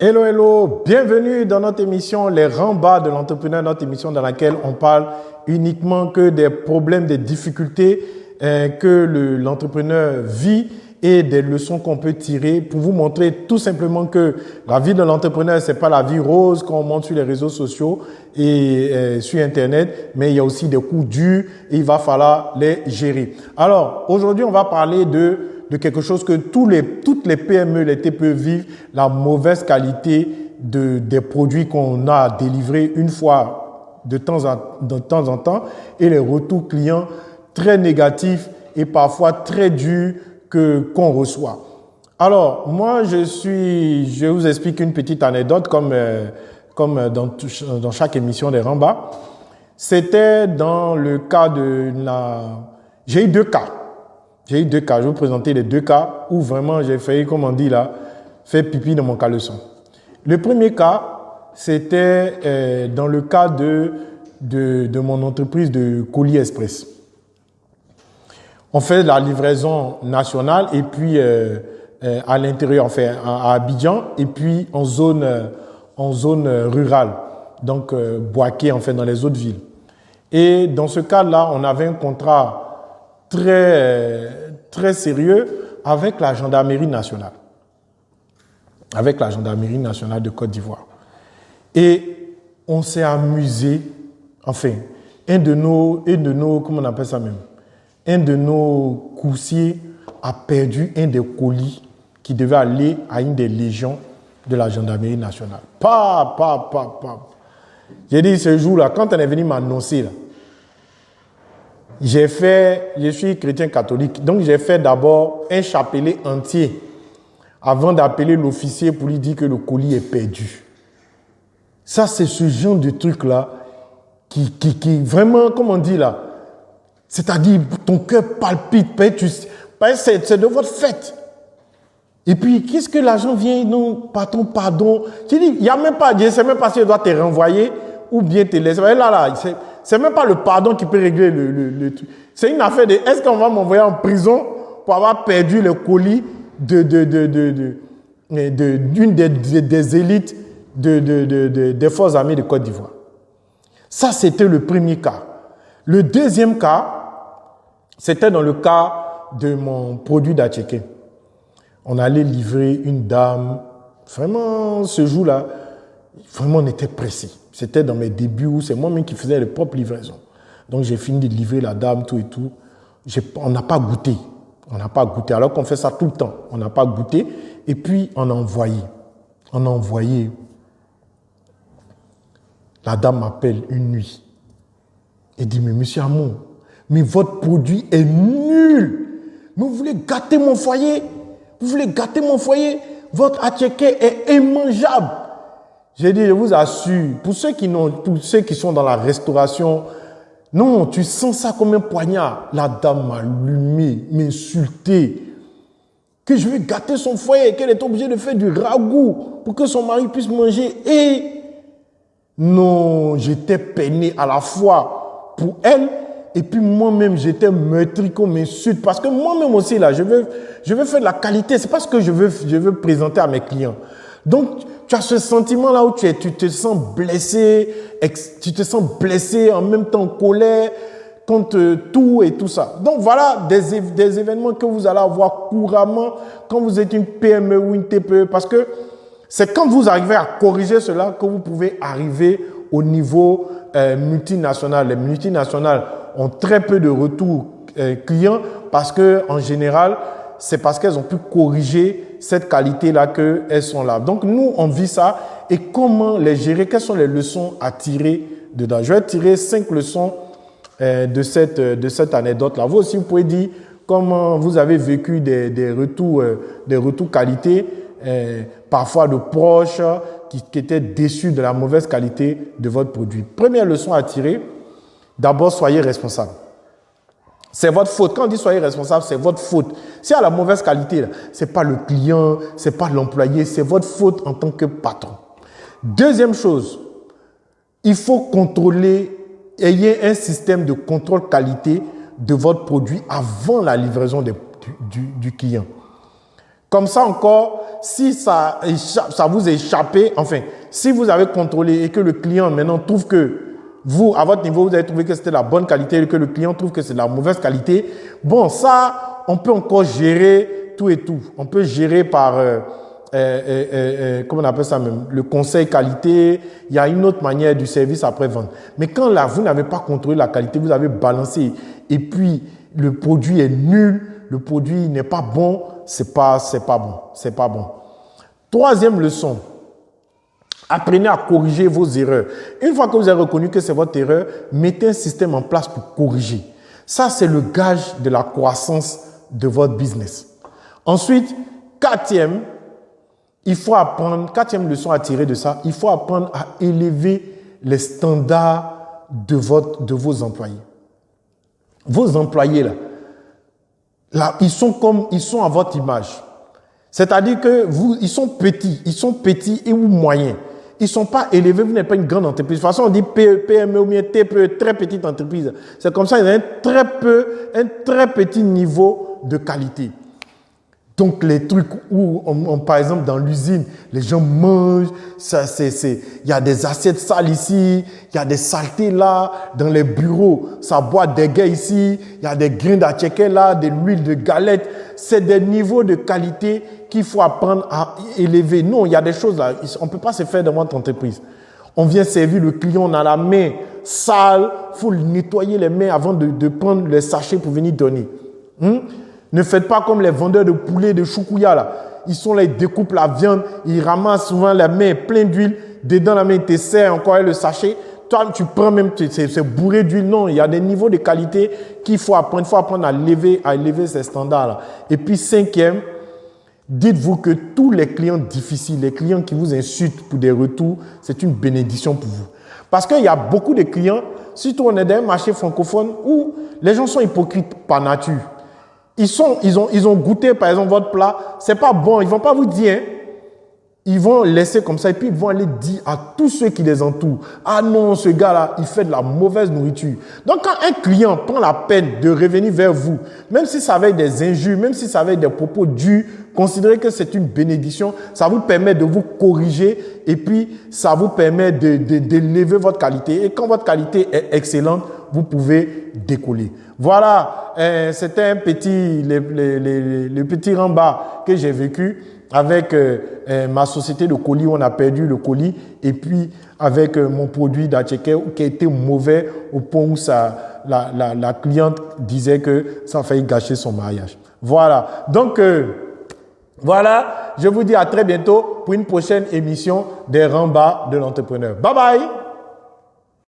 Hello, hello, bienvenue dans notre émission Les Rambas de l'entrepreneur, notre émission dans laquelle on parle uniquement que des problèmes, des difficultés euh, que l'entrepreneur vit et des leçons qu'on peut tirer pour vous montrer tout simplement que la vie de l'entrepreneur, c'est pas la vie rose qu'on montre sur les réseaux sociaux et euh, sur Internet, mais il y a aussi des coups durs et il va falloir les gérer. Alors, aujourd'hui, on va parler de de quelque chose que tous les, toutes les PME, les TPE vivent, la mauvaise qualité de, des produits qu'on a délivrés une fois de temps, en, de temps en temps et les retours clients très négatifs et parfois très durs que qu'on reçoit. Alors, moi, je suis, je vous explique une petite anecdote comme, euh, comme dans, dans chaque émission des Rambas. C'était dans le cas de la, j'ai eu deux cas. J'ai eu deux cas. Je vais vous présenter les deux cas où vraiment j'ai failli, comme on dit là, faire pipi dans mon caleçon. Le premier cas, c'était euh, dans le cas de, de, mon entreprise de colis express. On fait la livraison nationale et puis euh, euh, à l'intérieur, on fait à, Abidjan et puis en zone, en zone rurale, donc Boaké, en fait, dans les autres villes. Et dans ce cas-là, on avait un contrat très, très sérieux avec la gendarmerie nationale. Avec la gendarmerie nationale de Côte d'Ivoire. Et on s'est amusé, enfin, un de nos, un de nos, comment on appelle ça même, un de nos coursiers a perdu un des colis qui devait aller à une des légions de la gendarmerie nationale. Pa, pa, pa, pa. J'ai dit ce jour-là, quand on est venu m'annoncer, là, j'ai fait, je suis chrétien catholique, donc j'ai fait d'abord un chapelet entier avant d'appeler l'officier pour lui dire que le colis est perdu. Ça, c'est ce genre de truc-là qui, qui, qui, vraiment, comme on dit là, c'est-à-dire ton cœur palpite, c'est de votre fête. Et puis, qu'est-ce que l'argent vient Non, patron, pardon? Tu dis, il n'y a même pas, je ne sais même pas si je dois te renvoyer ou bien te laisser. Là, là, c'est même pas le pardon qui peut régler le, le, truc. C'est une affaire de est-ce qu'on va m'envoyer en prison pour avoir perdu le colis de, de, de, de, d'une des, des, élites de, de, des forces armées de Côte d'Ivoire? Ça, c'était le premier cas. Le deuxième cas, c'était dans le cas de mon produit d'Atchéké. On allait livrer une dame. Vraiment, ce jour-là, vraiment, on était pressé. C'était dans mes débuts où c'est moi-même qui faisais les propres livraisons. Donc j'ai fini de livrer la dame, tout et tout. On n'a pas goûté. On n'a pas goûté. Alors qu'on fait ça tout le temps. On n'a pas goûté. Et puis on a envoyé. On a envoyé. La dame m'appelle une nuit. Et dit, mais monsieur Amour, mais votre produit est nul. Mais vous voulez gâter mon foyer? Vous voulez gâter mon foyer? Votre attiqué est immangeable. J'ai dit, je vous assure, pour ceux qui n'ont, pour ceux qui sont dans la restauration, non, tu sens ça comme un poignard. La dame m'a allumé, m'insulté, que je vais gâter son foyer, qu'elle est obligée de faire du ragoût pour que son mari puisse manger. Et non, j'étais peiné à la fois pour elle et puis moi-même, j'étais meurtri qu'on m'insulte parce que moi-même aussi là, je veux, je veux faire de la qualité. C'est pas ce que je veux, je veux présenter à mes clients. Donc, tu as ce sentiment-là où tu, es, tu te sens blessé, tu te sens blessé, en même temps colère contre tout et tout ça. Donc voilà des, des événements que vous allez avoir couramment quand vous êtes une PME ou une TPE, parce que c'est quand vous arrivez à corriger cela que vous pouvez arriver au niveau euh, multinational. Les multinationales ont très peu de retours euh, clients parce que en général, c'est parce qu'elles ont pu corriger cette qualité-là qu'elles sont là. Donc nous, on vit ça. Et comment les gérer Quelles sont les leçons à tirer dedans Je vais tirer cinq leçons euh, de cette, de cette anecdote-là. Vous aussi, vous pouvez dire comment vous avez vécu des, des retours, euh, des retours qualité, euh, parfois de proches qui étaient déçus de la mauvaise qualité de votre produit. Première leçon à tirer, d'abord, soyez responsable. C'est votre faute. Quand on dit soyez responsable, c'est votre faute. Si à la mauvaise qualité, ce n'est pas le client, ce n'est pas l'employé, c'est votre faute en tant que patron. Deuxième chose, il faut contrôler, ayez un système de contrôle qualité de votre produit avant la livraison du, client. Comme ça encore, si ça, ça vous échappé, enfin, si vous avez contrôlé et que le client maintenant trouve que vous, à votre niveau, vous avez trouvé que c'était la bonne qualité et que le client trouve que c'est la mauvaise qualité, bon, ça, on peut encore gérer tout et tout. On peut gérer par, euh, euh, euh, euh comment on appelle ça même, le conseil qualité. Il y a une autre manière du service après-vente. Mais quand là, vous n'avez pas contrôlé la qualité, vous avez balancé et puis le produit est nul, le produit n'est pas bon, c'est pas, c'est pas bon, c'est pas bon. Troisième leçon. Apprenez à corriger vos erreurs. Une fois que vous avez reconnu que c'est votre erreur, mettez un système en place pour corriger. Ça, c'est le gage de la croissance de votre business. Ensuite, quatrième, il faut apprendre, quatrième leçon à tirer de ça, il faut apprendre à élever les standards de, votre, de vos employés. Vos employés, là, là, ils sont comme, ils sont à votre image. C'est-à-dire que vous, ils sont petits, ils sont petits et ou moyens. Ils ne sont pas élevés, vous n'êtes pas une grande entreprise. De toute façon, on dit PME ou bien TPE, très petite entreprise. C'est comme ça, ils ont un très peu, un très petit niveau de qualité. Donc les trucs où, par exemple, dans l'usine, les gens mangent, ça, c'est, il y a des assiettes sales ici, il y a des saletés là, dans les bureaux, ça boit des gars ici, il y a des grains d'atcheke là, de l'huile de galette. C'est des niveaux de qualité qu'il faut apprendre à élever. Non, il y a des choses là, on ne peut pas se faire dans votre entreprise. On vient servir le client, on a la main sale, faut nettoyer les mains avant de, prendre les sachets pour venir donner. Hmm? Ne faites pas comme les vendeurs de poulet, de choukouya là. Ils sont là, ils découpent la viande, ils ramassent souvent la main pleine d'huile. Dedans la main, ils te serrent encore le sachet. Toi, tu prends même, c'est bourré d'huile. Non, il y a des niveaux de qualité qu'il faut apprendre. Il faut apprendre à lever, à élever ces standards-là. Et puis, cinquième, dites-vous que tous les clients difficiles, les clients qui vous insultent pour des retours, c'est une bénédiction pour vous. Parce qu'il y a beaucoup de clients, surtout on est dans un marché francophone où les gens sont hypocrites par nature. Ils, sont, ils, ont, ils ont goûté, par exemple, votre plat. C'est pas bon. Ils vont pas vous dire. Hein. Ils vont laisser comme ça et puis ils vont aller dire à tous ceux qui les entourent, ah non, ce gars-là, il fait de la mauvaise nourriture. Donc quand un client prend la peine de revenir vers vous, même si ça avait des injures, même si ça avait des propos durs, considérez que c'est une bénédiction. Ça vous permet de vous corriger et puis ça vous permet de, de, de votre qualité. Et quand votre qualité est excellente, vous pouvez décoller. Voilà, euh, c'était un petit, le, le, le, petit rembat que j'ai vécu avec euh, euh, ma société de colis on a perdu le colis et puis avec mon produit d'Acheke qui été mauvais au point où ça, la, la, la cliente disait que ça a failli gâcher son mariage. Voilà, donc voilà, je vous dis à très bientôt pour une prochaine émission des rembats de l'entrepreneur. Bye bye